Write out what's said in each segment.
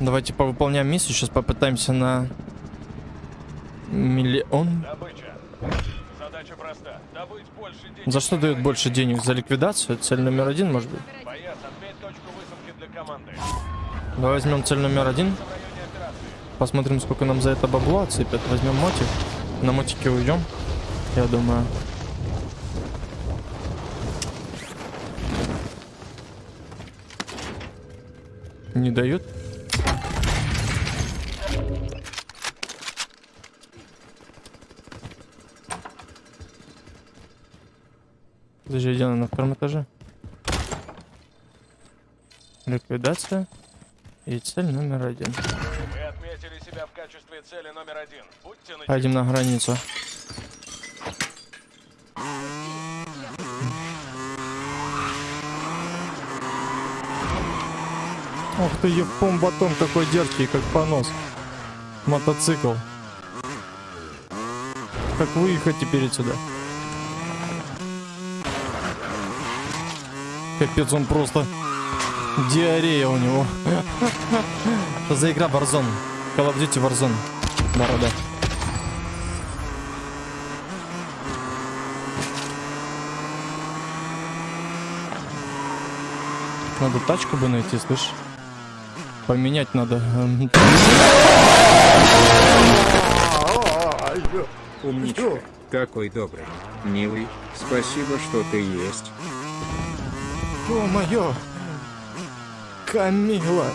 Давайте повыполняем миссию. Сейчас попытаемся на миллион. За что дают больше денег? За ликвидацию? Цель номер один, может быть? Давай возьмем цель номер один. Посмотрим, сколько нам за это бабла отсыпят. Возьмем мотик. На мотике уйдем. Я думаю. Не дают? Подожди, где она на втором этаже? Ликвидация. И цель номер один. Вы отметили себя в качестве цели номер один. Будьте на Пойдем на границу. Ох ты, Евпом батон какой дерзкий, как понос. Мотоцикл. Как выехать теперь отсюда? Капец, он просто... Диарея у него. За игра Warzone? Call of Duty. Надо тачку бы найти, слышь? Поменять надо. Умничка. Какой добрый. Милый, спасибо, что ты есть. Ё-моё! Камила!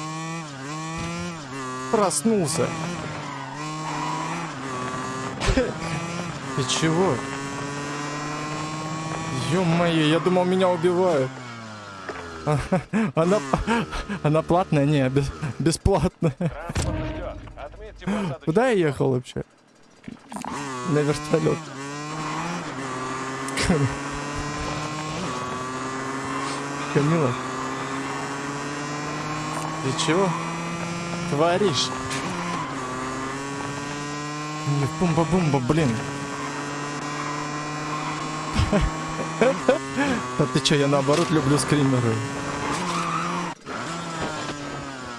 Проснулся! Ты чего? Ё-моё, я думал, меня убивают. Она, она платная? Не, без- бесплатная. Куда я ехал вообще? На вертолет. Камила. Ты чего творишь? Не Бумба-бумба, блин. Да ты чё, я наоборот люблю скримеры.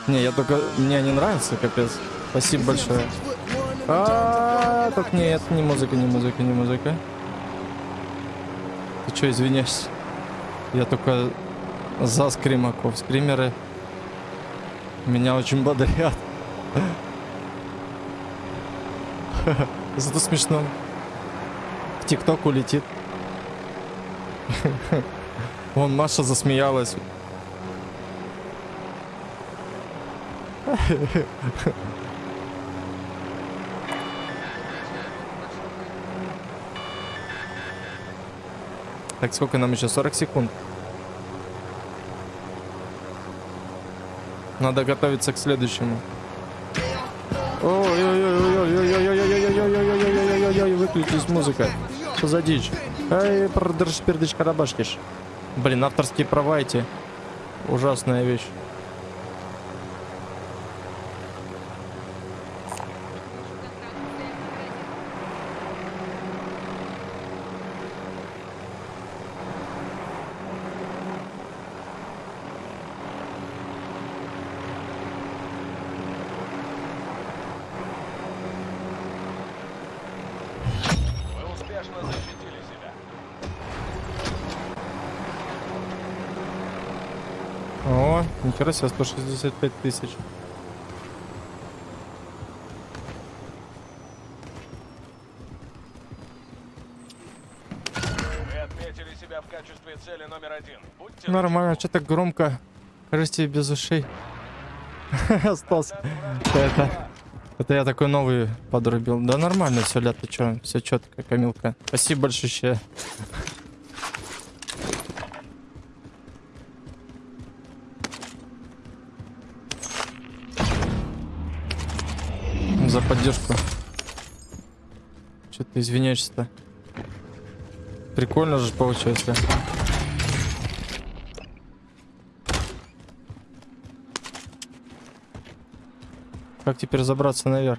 Не, я только... Мне не нравится, капец. Спасибо большое. А, так нет, не музыка, не музыка, не музыка. Ты чё, извиняюсь? Я только за скримаков. Скримеры меня очень бодрят. Зато смешно. В ТикТок улетит. Вон Маша засмеялась. Так, сколько нам еще? 40 секунд. Надо готовиться к следующему. Ой-ой-ой-ой-ой-ой-ой-ой-ой-ой-ой-ой-ой-ой-ой-ой-ой, выключись музыка. Что за дичь? Ай, продырш, пердыш, карабашкиш. Блин, авторские права эти. Ужасная вещь. Вы успешно защитили себя. О, нихера себе, 165 тысяч. Нормально, что так громко? Кажется, без ушей. Остался. Это, это я такой новый подрубил. Да нормально все, лето, ты чё? Все четко, Камилка. Спасибо большое. Поддержку. Че ты извиняешься-то? Прикольно же получается. Как теперь забраться наверх?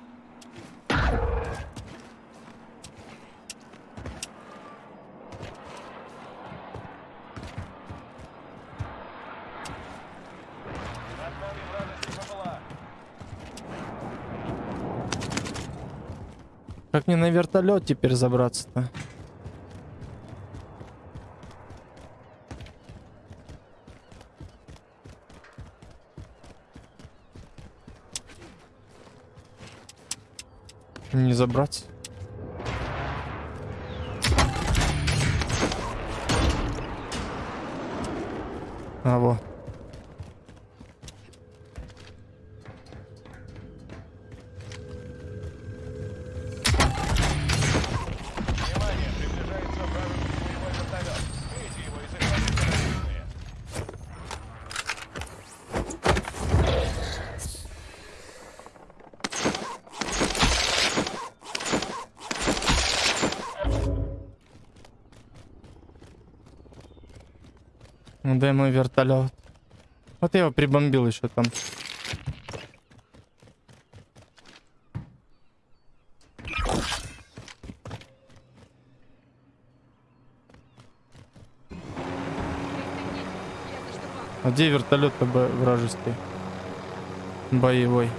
Мне на вертолет теперь забраться-то? Не забраться. А, во. Дай мой вертолет. Вот я его прибомбил еще там. А где вертолет-то вражеский? Боевой.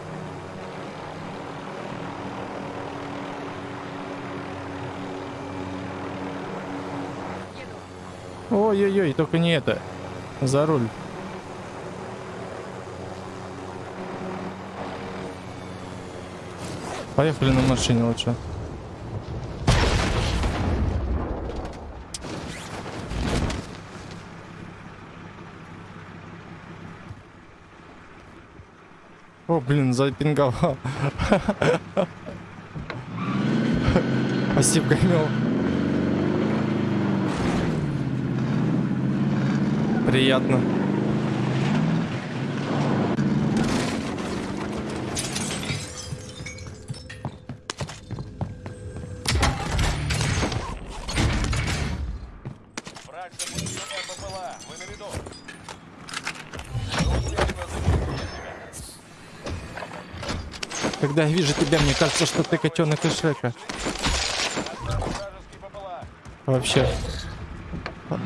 Ой-ой-ой, только не это. За руль. Поехали на машине лучше. О, блин, запинговал. Спасибо, Камил. Себя. Когда я вижу тебя, мне кажется, что ты котенок из Шрека. Вообще. А-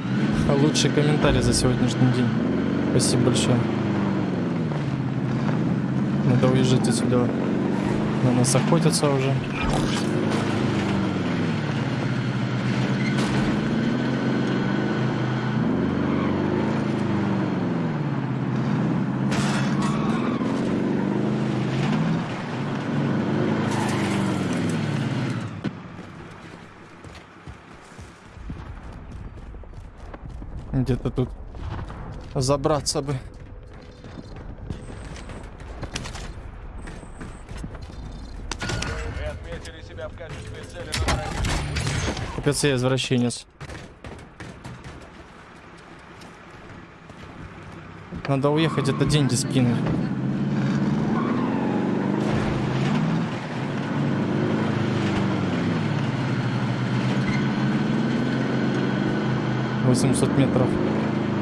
Лучший комментарий за сегодняшний день. Спасибо большое. Надо уезжать отсюда. На нас охотятся уже. Где-то тут забраться бы. Капец, я извращенец. Надо уехать, это деньги скинуть. Восемьсот метров.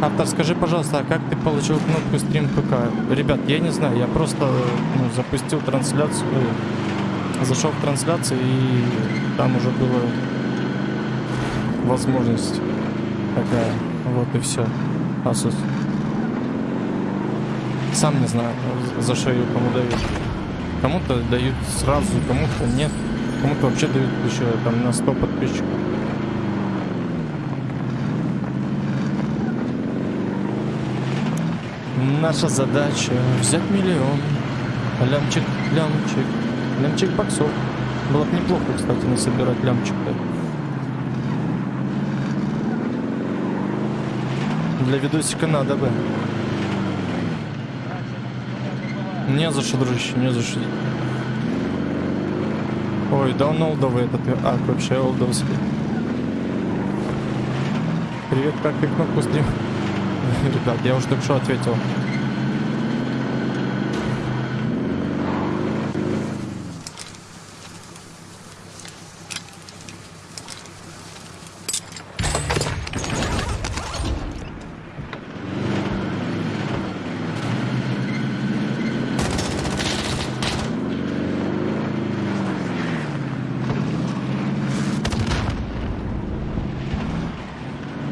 Автор, скажи, пожалуйста, а как ты получил кнопку стрим ПК? Ребят, я не знаю, я просто ну, запустил трансляцию, э, зашел в трансляцию и там уже было возможность такая. Вот и все. Асус. Сам не знаю, за что ее кому дают. Кому-то дают сразу, кому-то нет. Кому-то вообще дают еще там на 100 подписчиков. Наша задача взять миллион. Лямчик, лямчик, лямчик боксов. Было бы неплохо, кстати, насобирать лямчик-то. Для видосика надо бы. Не за что, дружище, не за что. Ой, да он олдовый этот ак вообще олдовский. Привет, как ты кнопку стрим? Ребят, я уже только что ответил.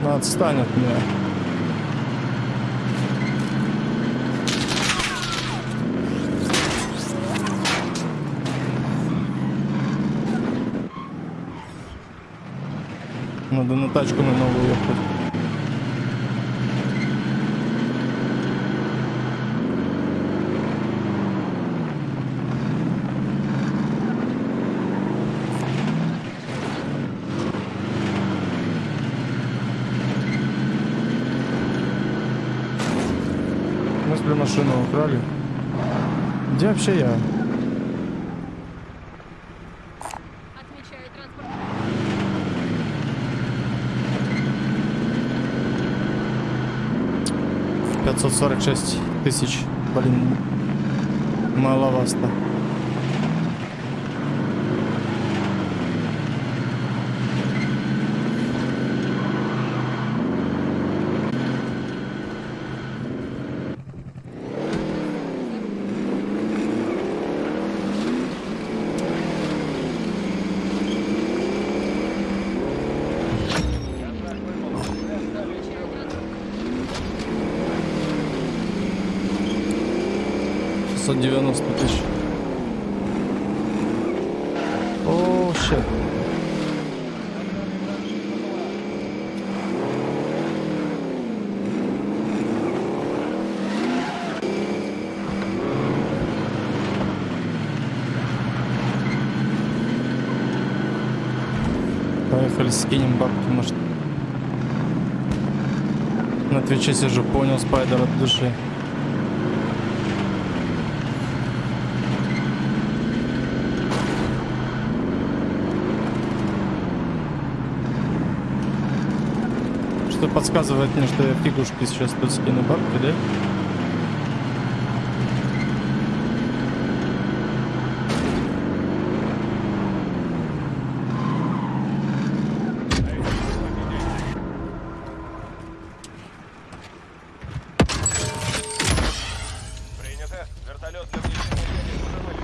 Ну, отстань от меня. Надо на тачку на новую ехать. С машину украли. Где вообще я? 546 тысяч. Блин, маловато. 690 тысяч. О, щет. Поехали, скинем бабки, может. На Твиче сижу, понял спайдер от души. Что подсказывает мне, что я фигушки сейчас тут скину бабки, да? Принято. Вертолет для внесения денег уже вылетел.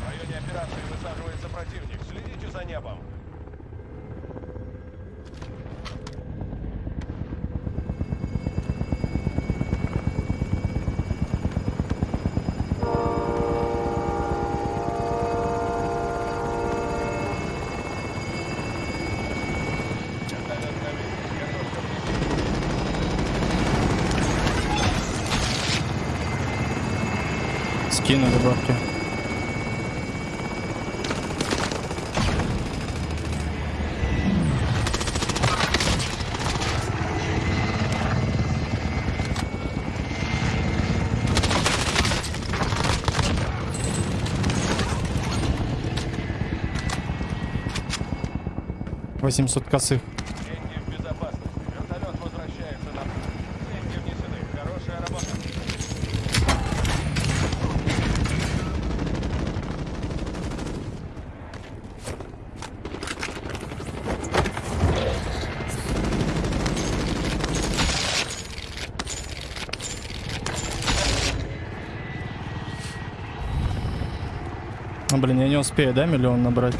В районе операции высаживается противник. Следите за небом. Вертолет на месте. Готовься к Скинули бабки. Восемьсот косых. Деньги в безопасности. Вертолет возвращается на путь. Деньги внесены. Хорошая работа. А, блин, я не успею, да, миллион набрать?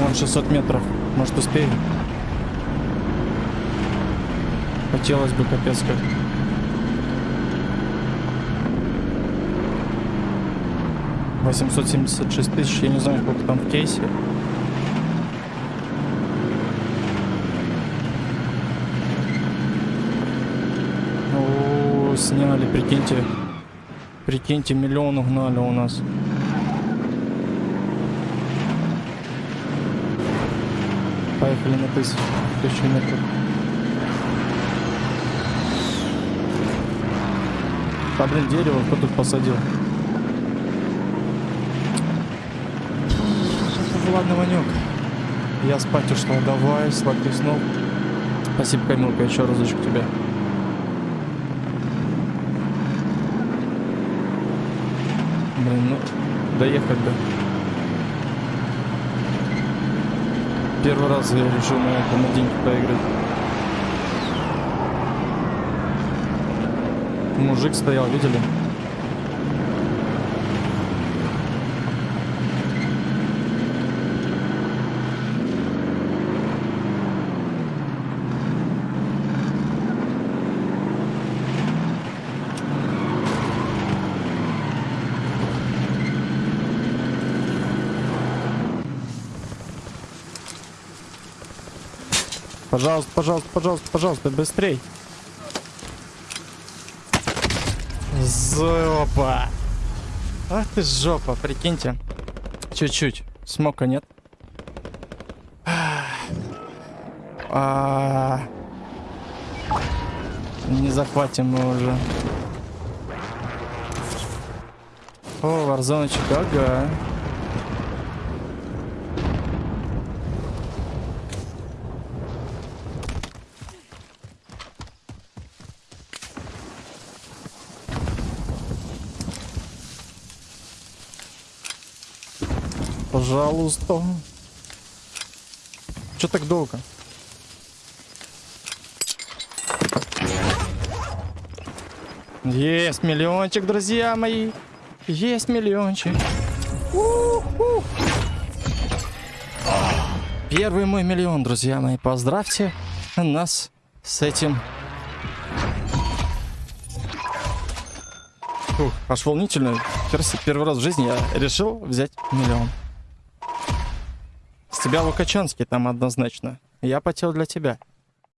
Вон 600 метров. Может успею? Хотелось бы капец как. Восемьсот семьдесят шесть тысяч, я не знаю, сколько там в кейсе. О, сняли, прикиньте. Прикиньте, миллион угнали у нас. Поехали на тысячу, тысячу метров. Да блин, дерево кто тут посадил? Ладно, Ванек. Я спать ушла. Давай, сладких снов. Спасибо, Камилка, еще разочек тебе. Блин, ну, доехать бы. Первый раз я решил на это на деньги поиграть. Мужик стоял, видели? Пожалуйста, пожалуйста, пожалуйста, пожалуйста, быстрей. Жопа. Ах ты жопа, прикиньте. Чуть-чуть. Смока нет. А, Не захватим мы уже. О, варзоночек, ага. Пожалуйста. Че так долго? Есть миллиончик, друзья мои. Есть миллиончик. У-ху. Первый мой миллион, друзья мои. Поздравьте нас с этим. Ух, аж волнительно. Первый раз в жизни я решил взять миллион. Тебя Лукачанский там однозначно. Я потел для тебя.